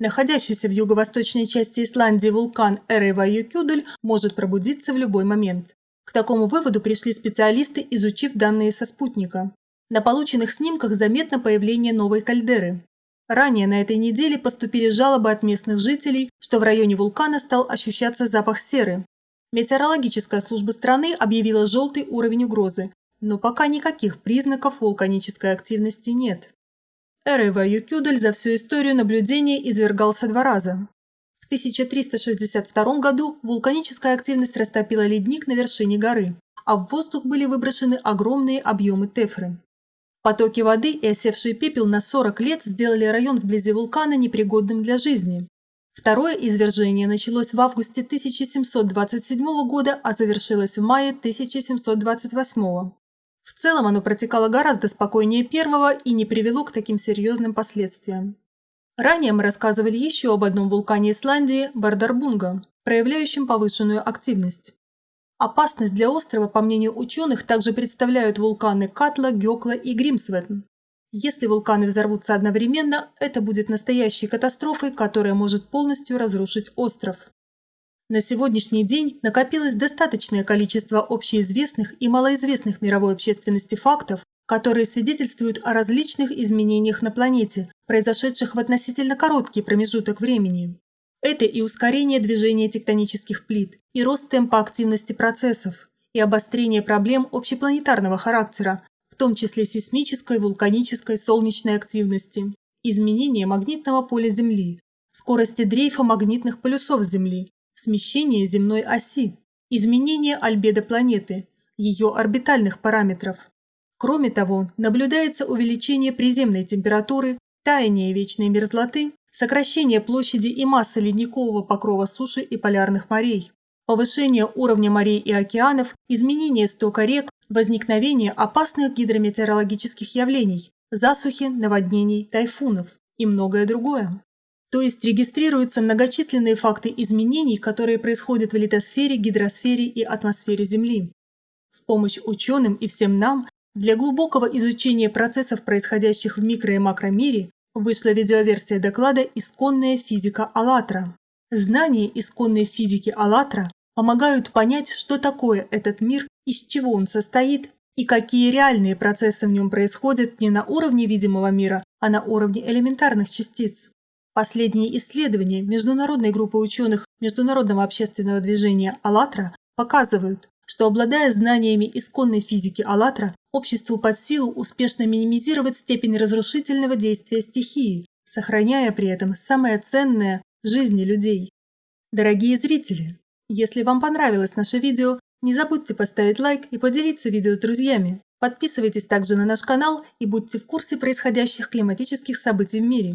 Находящийся в юго-восточной части Исландии вулкан Эрейва-Юкюдель может пробудиться в любой момент. К такому выводу пришли специалисты, изучив данные со спутника. На полученных снимках заметно появление новой кальдеры. Ранее на этой неделе поступили жалобы от местных жителей, что в районе вулкана стал ощущаться запах серы. Метеорологическая служба страны объявила желтый уровень угрозы, но пока никаких признаков вулканической активности нет. Эрева Юкюдель за всю историю наблюдения извергался два раза. В 1362 году вулканическая активность растопила ледник на вершине горы, а в воздух были выброшены огромные объемы тефры. Потоки воды и осевший пепел на 40 лет сделали район вблизи вулкана непригодным для жизни. Второе извержение началось в августе 1727 года, а завершилось в мае 1728. В целом оно протекало гораздо спокойнее первого и не привело к таким серьезным последствиям. Ранее мы рассказывали еще об одном вулкане Исландии – Бардарбунга, проявляющем повышенную активность. Опасность для острова, по мнению ученых, также представляют вулканы Катла, Гекла и Гримсветн. Если вулканы взорвутся одновременно, это будет настоящей катастрофой, которая может полностью разрушить остров. На сегодняшний день накопилось достаточное количество общеизвестных и малоизвестных мировой общественности фактов, которые свидетельствуют о различных изменениях на планете, произошедших в относительно короткий промежуток времени. Это и ускорение движения тектонических плит, и рост темпа активности процессов, и обострение проблем общепланетарного характера, в том числе сейсмической, вулканической, солнечной активности, изменение магнитного поля Земли, скорости дрейфа магнитных полюсов Земли, смещение земной оси, изменение альбедо планеты, ее орбитальных параметров, Кроме того, наблюдается увеличение приземной температуры, таяние вечной мерзлоты, сокращение площади и массы ледникового покрова суши и полярных морей, повышение уровня морей и океанов, изменение стока рек, возникновение опасных гидрометеорологических явлений, засухи, наводнений, тайфунов и многое другое. То есть регистрируются многочисленные факты изменений, которые происходят в литосфере, гидросфере и атмосфере Земли. В помощь ученым и всем нам для глубокого изучения процессов, происходящих в микро- и макромире, вышла видеоверсия доклада «Исконная физика АЛЛАТРА». Знания исконной физики АЛЛАТРА помогают понять, что такое этот мир, из чего он состоит и какие реальные процессы в нем происходят не на уровне видимого мира, а на уровне элементарных частиц. Последние исследования международной группы ученых Международного общественного движения «АЛЛАТРА» показывают, что, обладая знаниями исконной физики «АЛЛАТРА», обществу под силу успешно минимизировать степень разрушительного действия стихии, сохраняя при этом самое ценное – жизни людей. Дорогие зрители, если вам понравилось наше видео, не забудьте поставить лайк и поделиться видео с друзьями. Подписывайтесь также на наш канал и будьте в курсе происходящих климатических событий в мире.